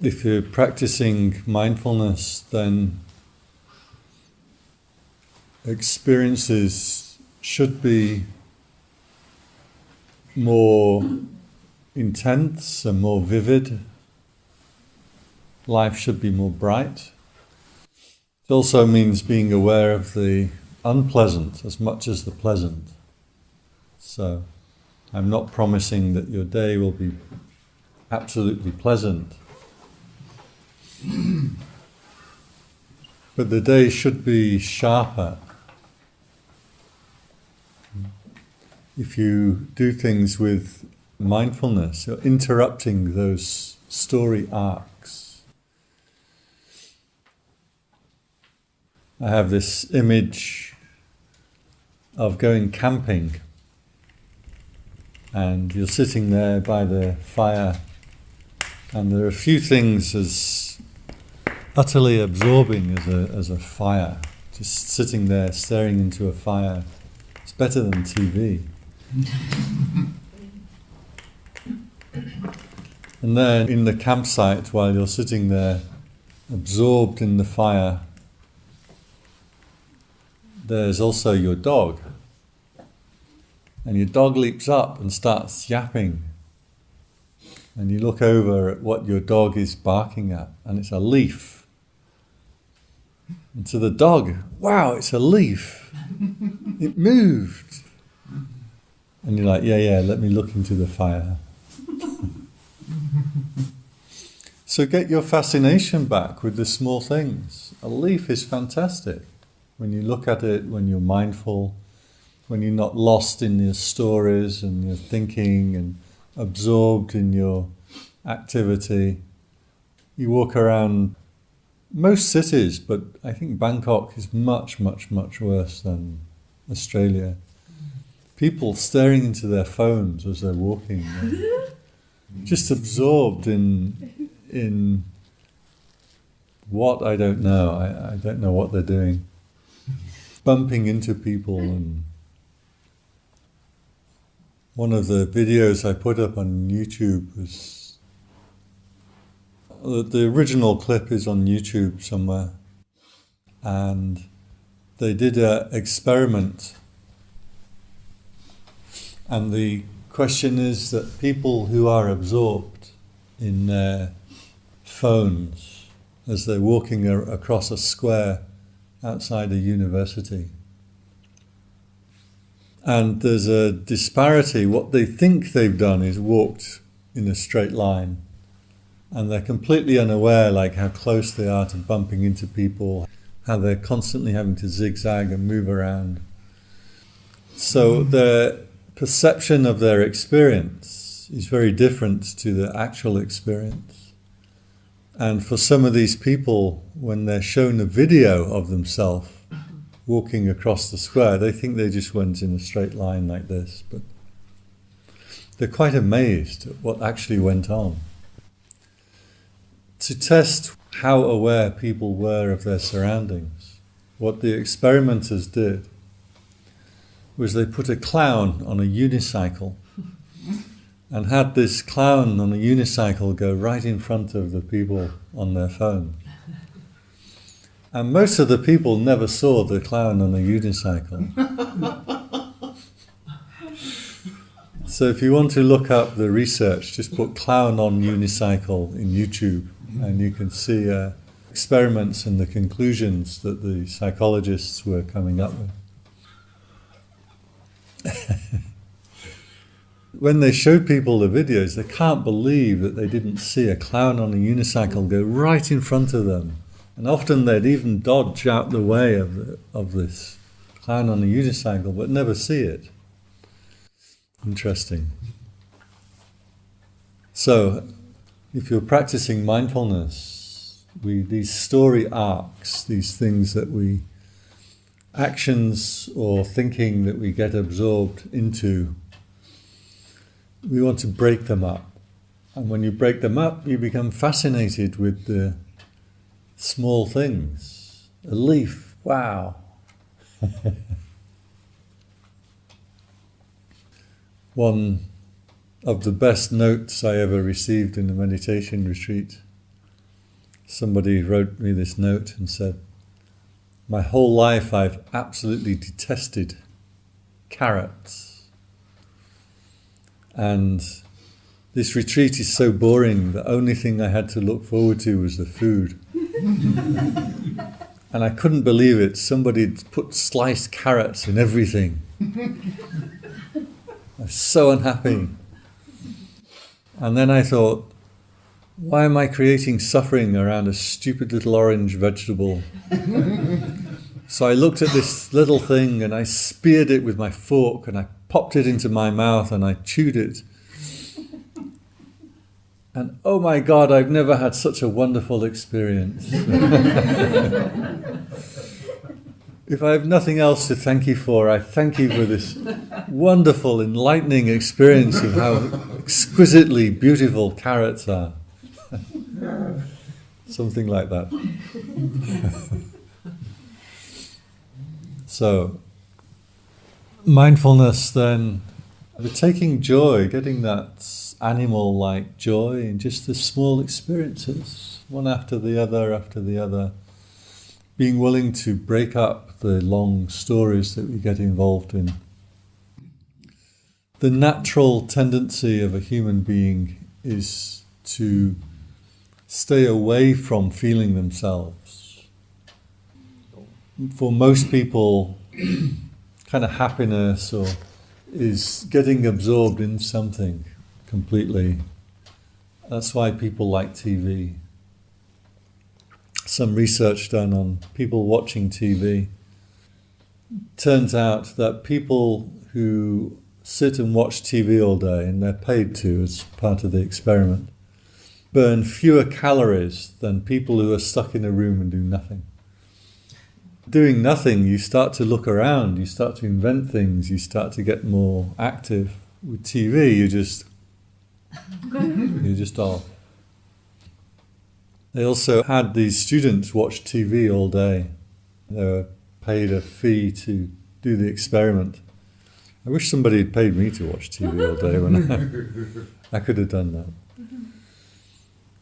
if you're practicing mindfulness, then experiences should be more intense and more vivid. Life should be more bright. It also means being aware of the unpleasant as much as the pleasant. So, I'm not promising that your day will be absolutely pleasant. But the day should be sharper. If you do things with mindfulness, you're interrupting those story arcs. I have this image of going camping and you're sitting there by the fire and there are a few things as utterly absorbing as a, as a fire just sitting there staring into a fire it's better than TV and then in the campsite while you're sitting there absorbed in the fire there's also your dog and your dog leaps up and starts yapping. And you look over at what your dog is barking at, and it's a leaf. And to the dog, wow, it's a leaf. It moved. And you're like, yeah, yeah, let me look into the fire. so get your fascination back with the small things. A leaf is fantastic. When you look at it, when you're mindful, when you're not lost in your stories and your thinking and absorbed in your activity. You walk around most cities, but I think Bangkok is much, much, much worse than Australia. People staring into their phones as they're walking, just absorbed in in what I don't know. I, I don't know what they're doing. Bumping into people and one of the videos I put up on YouTube was the original clip is on YouTube somewhere, and they did an experiment, and the question is that people who are absorbed in their phones as they're walking across a square outside a university. And there's a disparity. What they think they've done is walked in a straight line, and they're completely unaware, like how close they are to bumping into people, how they're constantly having to zigzag and move around. So their perception of their experience is very different to the actual experience. And for some of these people, when they're shown a video of themselves, walking across the square, they think they just went in a straight line like this, but they're quite amazed at what actually went on. To test how aware people were of their surroundings, what the experimenters did was they put a clown on a unicycle and had this clown on a unicycle go right in front of the people on their phone. And most of the people never saw the clown on a unicycle. so if you want to look up the research, just put clown on unicycle in YouTube and you can see uh, experiments and the conclusions that the psychologists were coming up with. when they showed people the videos, they can't believe that they didn't see a clown on a unicycle go right in front of them and often they'd even dodge out the way of, the, of this clown on a unicycle, but never see it. Interesting. So, if you're practicing mindfulness, we these story arcs, these things that we actions or thinking that we get absorbed into, we want to break them up. And when you break them up, you become fascinated with the small things. A leaf, wow. One of the best notes I ever received in a meditation retreat somebody wrote me this note and said, My whole life I've absolutely detested carrots. And this retreat is so boring, the only thing I had to look forward to was the food. and I couldn't believe it. Somebody had put sliced carrots in everything. I was so unhappy. And then I thought, why am I creating suffering around a stupid little orange vegetable? so I looked at this little thing and I speared it with my fork and I popped it into my mouth and I chewed it. And oh my God, I've never had such a wonderful experience. if I have nothing else to thank you for, I thank you for this wonderful, enlightening experience of how exquisitely beautiful are. Something like that. so, mindfulness then, taking joy, getting that animal like joy in just the small experiences, one after the other, after the other. Being willing to break up the long stories that we get involved in. The natural tendency of a human being is to stay away from feeling themselves. For most people, kind of happiness or is getting absorbed in something completely. That's why people like TV. Some research done on people watching TV turns out that people who sit and watch TV all day, and they're paid to as part of the experiment, burn fewer calories than people who are stuck in a room and do nothing. Doing nothing, you start to look around, you start to invent things, you start to get more active. With TV, you just you just off. They also had these students watch TV all day. They were paid a fee to do the experiment. I wish somebody had paid me to watch TV all day when I, I could have done that.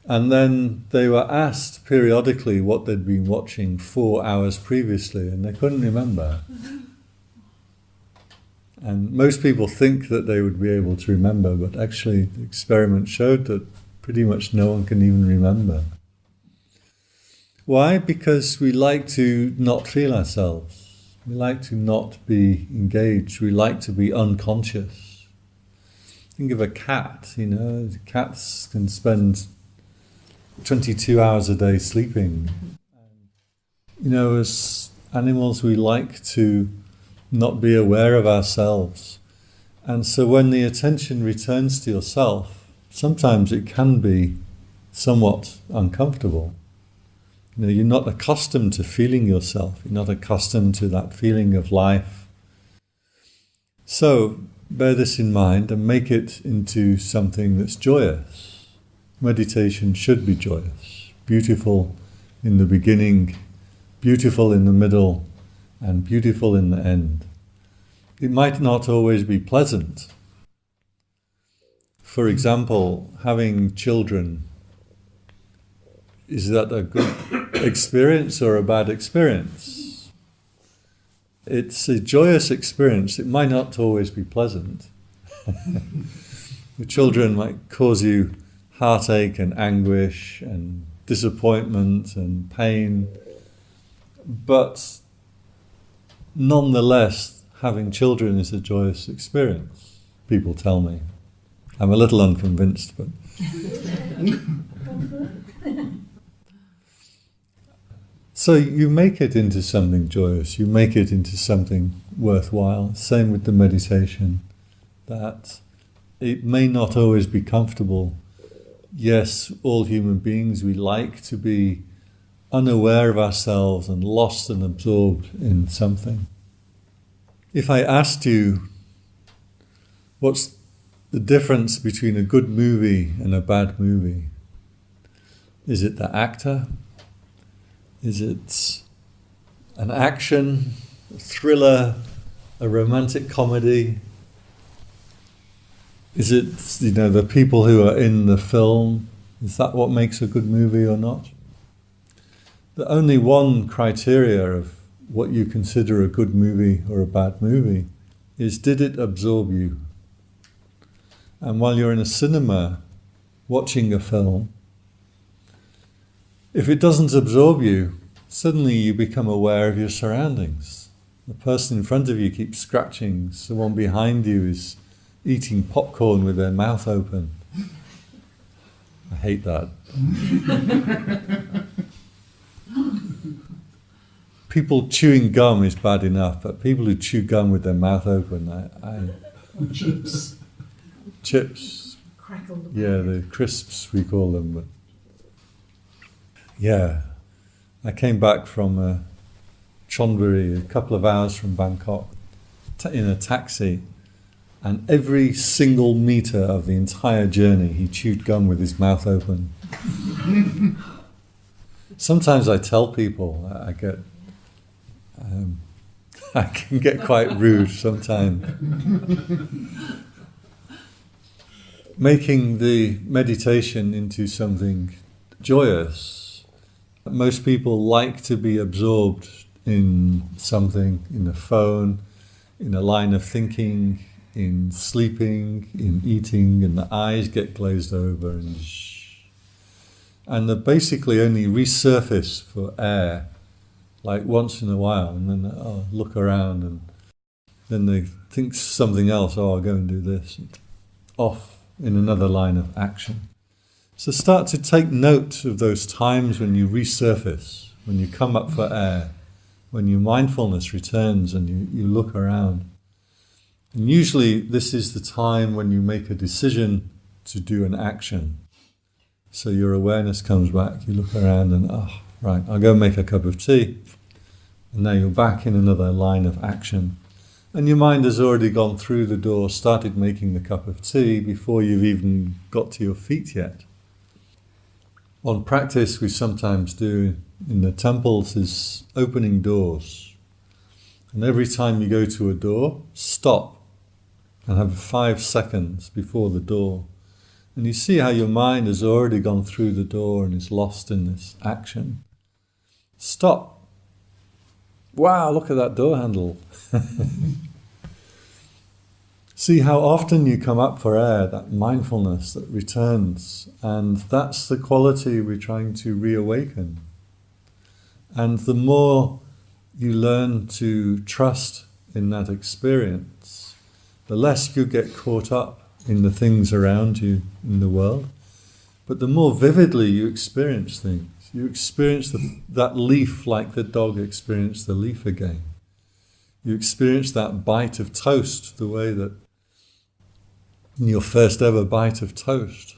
And then they were asked periodically what they'd been watching four hours previously, and they couldn't remember. And most people think that they would be able to remember, but actually, the experiment showed that pretty much no one can even remember. Why? Because we like to not feel ourselves. We like to not be engaged. We like to be unconscious. Think of a cat, you know, cats can spend 22 hours a day sleeping. You know, as animals, we like to not be aware of ourselves. And so when the attention returns to yourself, sometimes it can be somewhat uncomfortable. You know, you're not accustomed to feeling yourself. You're not accustomed to that feeling of life. So bear this in mind and make it into something that's joyous meditation should be joyous, beautiful in the beginning, beautiful in the middle, and beautiful in the end. It might not always be pleasant. For example, having children, is that a good experience or a bad experience? It's a joyous experience. It might not always be pleasant. the children might cause you heartache and anguish and disappointment and pain. But nonetheless, having children is a joyous experience, people tell me. I'm a little unconvinced, but. so you make it into something joyous, you make it into something worthwhile. Same with the meditation, that it may not always be comfortable yes, all human beings, we like to be unaware of ourselves and lost and absorbed in something. If I asked you, what's the difference between a good movie and a bad movie? Is it the actor? Is it an action, a thriller, a romantic comedy? Is it, you know, the people who are in the film? Is that what makes a good movie or not? the only one criteria of what you consider a good movie or a bad movie is did it absorb you? And while you're in a cinema watching a film, if it doesn't absorb you, suddenly you become aware of your surroundings. The person in front of you keeps scratching, someone behind you is eating popcorn with their mouth open. I hate that. people chewing gum is bad enough, but people who chew gum with their mouth open, I, I chips, chips, yeah, the crisps we call them. But yeah, I came back from uh, Chonburi, a couple of hours from Bangkok, in a taxi, and every single meter of the entire journey, he chewed gum with his mouth open. Sometimes I tell people I get um, I can get quite rude sometimes. Making the meditation into something joyous. Most people like to be absorbed in something, in a phone, in a line of thinking, in sleeping, in eating, and the eyes get glazed over and and they basically only resurface for air like once in a while, and then oh, look around, and then they think something else. Oh, I'll go and do this. And off in another line of action. So start to take note of those times when you resurface, when you come up for air, when your mindfulness returns and you, you look around. And usually this is the time when you make a decision to do an action. So your awareness comes back, you look around and, oh, right, I'll go make a cup of tea. And now you're back in another line of action. And your mind has already gone through the door, started making the cup of tea before you've even got to your feet yet. On practice, we sometimes do in the temples is opening doors. And every time you go to a door, stop and have five seconds before the door. And you see how your mind has already gone through the door and is lost in this action. Stop Wow, look at that door handle. See how often you come up for air, that mindfulness that returns. And that's the quality we're trying to reawaken. And the more you learn to trust in that experience, the less you get caught up in the things around you in the world, but the more vividly you experience things. You experience the, that leaf like the dog experienced the leaf again. You experience that bite of toast the way that your first ever bite of toast.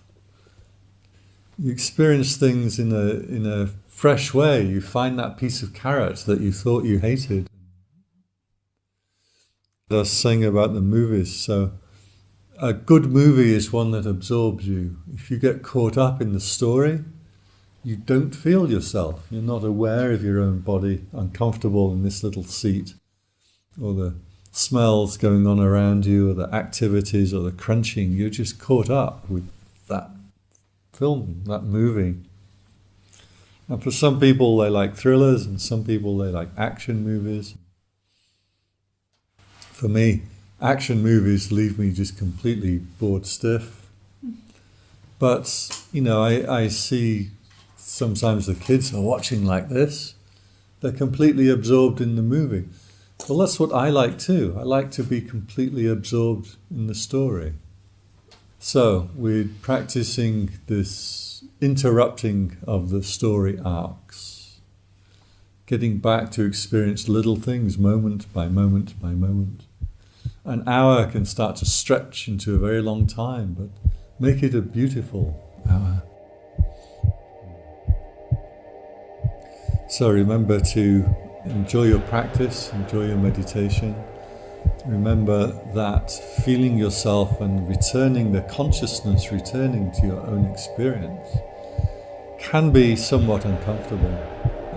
You experience things in a, in a fresh way. You find that piece of carrot that you thought you hated. I was saying about the movies, so a good movie is one that absorbs you. If you get caught up in the story, you don't feel yourself. You're not aware of your own body, uncomfortable in this little seat, or the smells going on around you, or the activities, or the crunching. You're just caught up with that film, that movie. And for some people, they like thrillers, and some people, they like action movies. For me, action movies leave me just completely bored stiff. But, you know, I, I see sometimes the kids are watching like this, they're completely absorbed in the movie. Well, that's what I like too. I like to be completely absorbed in the story. So we're practicing this interrupting of the story arcs, getting back to experience little things moment by moment by moment. An hour can start to stretch into a very long time, but make it a beautiful hour. So remember to enjoy your practice, enjoy your meditation. Remember that feeling yourself and returning the consciousness, returning to your own experience, can be somewhat uncomfortable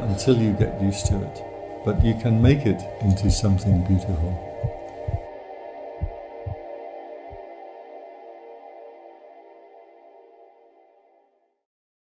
until you get used to it. But you can make it into something beautiful.